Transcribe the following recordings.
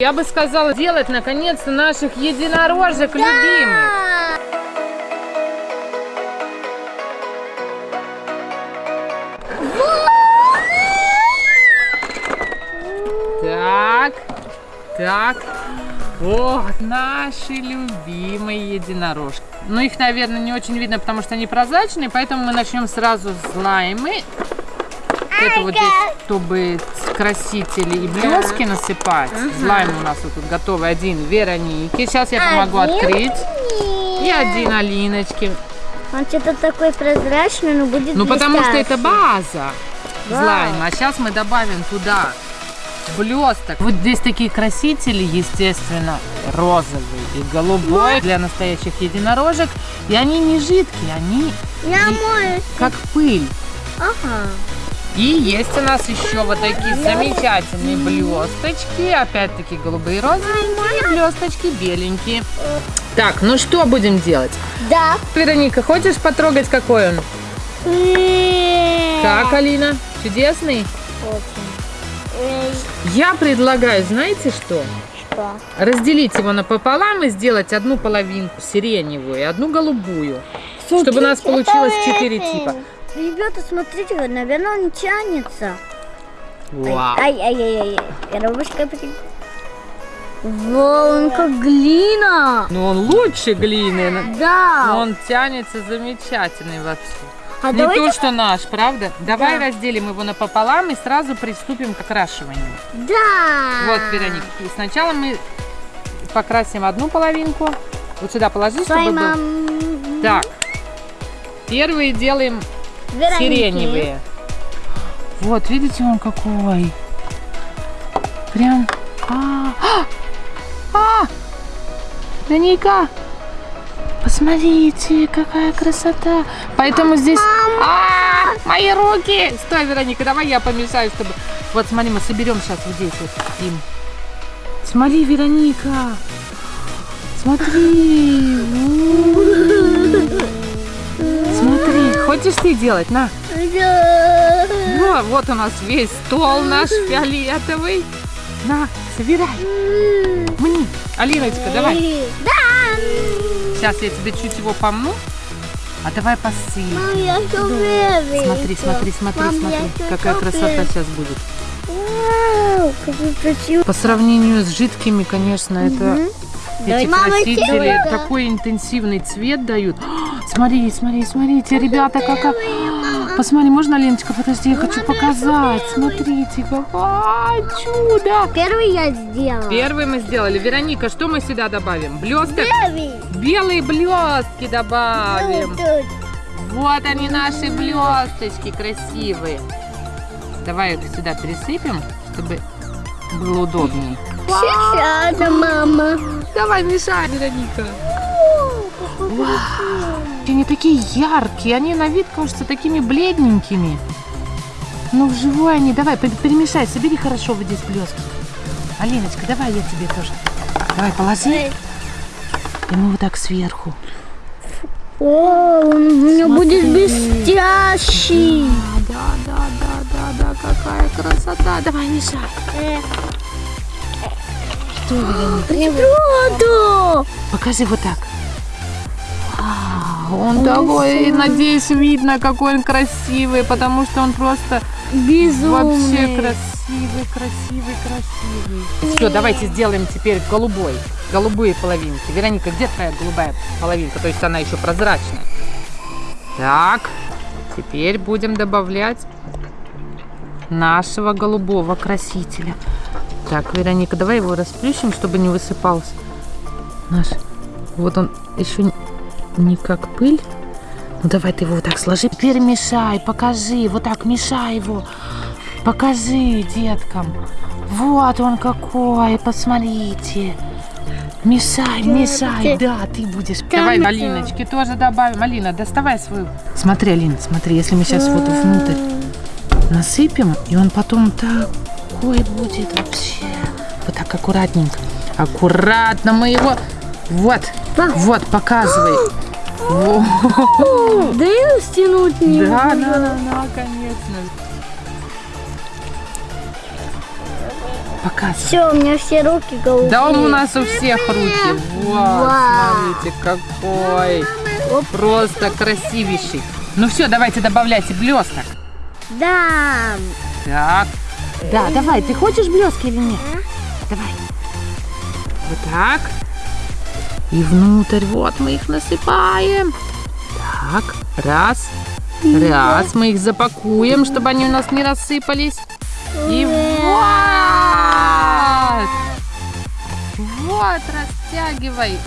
Я бы сказала, делать наконец-то наших единорожек любимых. Так, так. Вот наши любимые единорожки. Ну, их, наверное, не очень видно, потому что они прозрачные, поэтому мы начнем сразу с лаймы. Это вот здесь, чтобы красители и блески насыпать. Слайм у нас вот тут готовый один Вероники. Сейчас я помогу Один открыть. И Нет. один Алиночки. Он что-то такой прозрачный, но будет Ну, потому что это база Да. слайма. А сейчас мы добавим туда блесток. Вот здесь такие красители, естественно, розовый и голубой для настоящих единорожек. И они не жидкие, они Я как пыль. Ага. И есть у нас еще вот такие замечательные блесточки. Опять-таки голубые розовенькие, и блесточки беленькие. Так, ну что будем делать? Да. Вероника, хочешь потрогать, какой он? Как, Алина? Чудесный? Эй, Я предлагаю, знаете что? Что? Разделить его напополам и сделать одну половинку сиреневую и одну голубую. Чтобы у нас получилось четыре типа. Ребята, смотрите, наверное, он тянется. Вау. Ай-ай-ай-ай. Коробочка при... Вау, он как глина. Ну он лучше глины, но Да. он тянется замечательный вообще. А Не давайте... то, что наш, правда? Давай Да. разделим его напополам и сразу приступим к окрашиванию. Да. Вот, Вероника, и сначала мы покрасим одну половинку. Вот сюда положи, чтобы был... Так, первые делаем Вероники. сиреневые. Вот, видите, он какой. Прям... А, а, а! Вероника, посмотрите, какая красота. Поэтому здесь... А, мои руки! Стой, Вероника, давай я помешаю, чтобы... Вот, смотри, мы соберем сейчас вот здесь вот им. Смотри, Вероника. Смотри. Хочешь ты делать? На. Да. Ну, вот у нас весь стол наш фиолетовый. На, собирай. Мне. Алиночка, давай. Да. Сейчас я тебе чуть его помну. А давай посыпь. Мам, я стrawberry. Смотри, смотри, смотри, Мам, смотри. Какая красота сейчас будет. Вау. По сравнению с жидкими, конечно, это... Эти. Мама, красители такой интенсивный цвет дают. Смотри, смотри, смотрите, ребята, какая... Посмотри, можно, Леночка, подожди, я хочу показать. Смотрите, какое чудо. Первый я сделала. Первый мы сделали. Вероника, что мы сюда добавим? Блесток? Первый. Белые блестки добавим. Тут. Вот они, наши блесточки красивые. Давай их сюда присыпем, чтобы было удобнее. Сейчас, мама. Давай, мешай, Вероника. Они такие яркие, они на вид кажутся такими бледненькими. Но вживую они, давай, пер- перемешай, собери хорошо вот здесь блестки. Алиночка, давай я тебе тоже. Давай, положи. И мы вот так сверху. О, он у меня будет блестящий. Да, да, да, да, да, какая красота. Давай, мешай. Что, Вероника? Правда. Покажи вот так. Вау, Он такой, надеюсь, видно, какой он красивый, потому что он просто Безумный. вообще красивый, красивый, красивый. Все, давайте сделаем теперь голубой, голубые половинки. Вероника, где твоя голубая половинка? То есть она еще прозрачная. Так, теперь будем добавлять нашего голубого красителя. Так, Вероника, давай его расплющим, чтобы не высыпался. Наш. Вот он еще не как пыль. Ну давай ты его вот так сложи. Теперь мешай, покажи. Вот так мешай его. Покажи деткам. Вот он какой, посмотрите. Мешай, мешай, да, ты будешь. Давай, да. Алиночки тоже добавим. Алина, доставай свою. Смотри, Алина, смотри, если мы сейчас вот внутрь насыпем, и он потом такой будет вообще. Вот так аккуратненько. Аккуратно мы его... Вот, вот, показывай. Да и стянуть не Да, да, да, да, конечно. Показывай. Все, у меня все руки голубые. Да он у нас у всех руки. Вау. смотрите, какой. Оп. Просто красивейший. Ну все, давайте добавляйте блесток. Да. Так. Да, давай, ты хочешь блески или нет? Давай. Вот так. И внутрь, вот мы их насыпаем. Так, раз. Раз, мы их запакуем, чтобы они у нас не рассыпались. И вот! Вот, растягивай.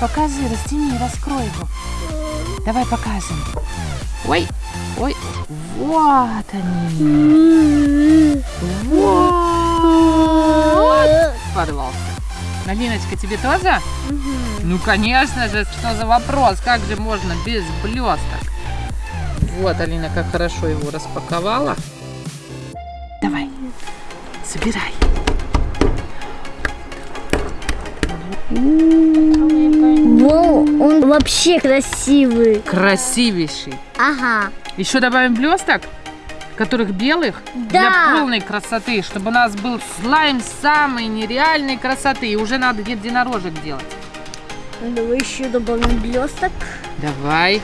Покажи, растяни, раскрой его. Давай покажем. Ой, ой, вот они. Вот. Налиночка, тебе тоже? Ну, конечно же, что за вопрос? Как же можно без блесток? Вот, Алина, как хорошо его распаковала. Давай, собирай. Во, он вообще красивый. Красивейший. Ага. Еще добавим блесток, которых белых, Да. для полной красоты, чтобы у нас был слайм самой нереальной красоты. И уже надо единорожек делать. Давай еще добавим блесток. Давай.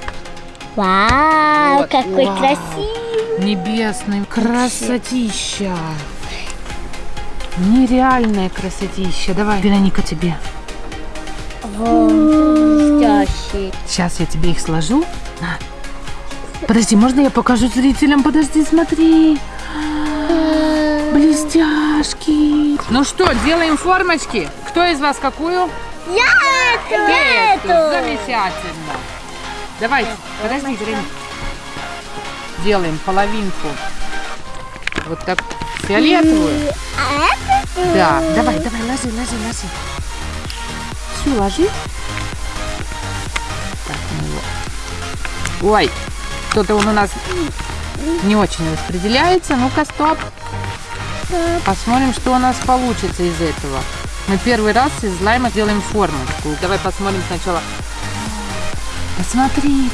Вау, Вот, какой вау. красивый. Небесный. Красотища. Нереальная красотища. Давай, Вероника, тебе. Блестящий. Сейчас я тебе их сложу. На. Подожди, можно я покажу зрителям? Подожди, смотри. Блестяшки. Ну что, делаем формочки. Кто из вас какую? Я Эту. эту. Замечательно. Давай, подожди, Вероника. Делаем половинку. Вот так фиолетовую. А это? Да, давай, давай, ложи, ложи, ложи. Все, ложи. Так, ну его. Ой, что-то он у нас не очень распределяется. Ну-ка, стоп. Посмотрим, что у нас получится из этого. Мы первый раз из лайма делаем форму. такую. Давай посмотрим сначала. Посмотрите.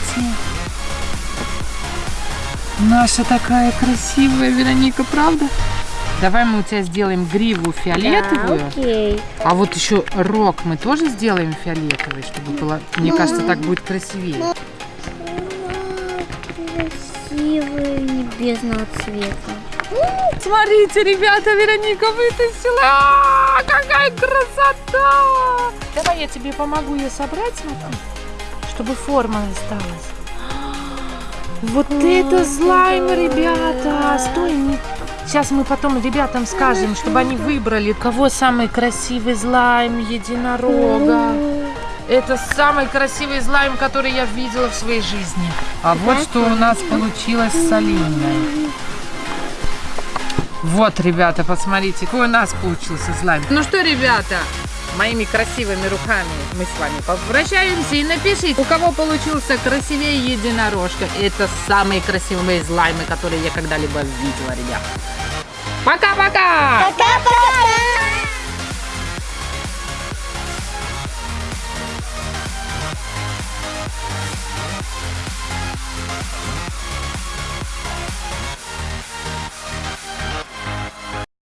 Наша такая красивая Вероника, правда? Давай мы у тебя сделаем гриву фиолетовую. Да, окей. А вот еще рог мы тоже сделаем фиолетовый, чтобы было, мне кажется, так будет красивее. Красивый небесного цвета. Смотрите, ребята, Вероника вытащила. А, Какая красота! Давай я тебе помогу ее собрать, смотри, чтобы форма осталась. Вот это слайм, ребята! Стой, не... Сейчас мы потом ребятам скажем, чтобы они выбрали, кого самый красивый слайм единорога. Это самый красивый слайм, который я видела в своей жизни. А вот что у нас получилось с Алиной. Вот, ребята, посмотрите, какой у нас получился слайм. Ну что, ребята, моими красивыми руками мы с вами попрощаемся и напишите, у кого получился красивее единорожка. Это самые красивые слаймы, которые я когда-либо видела, ребят. Пока-пока! Пока-пока!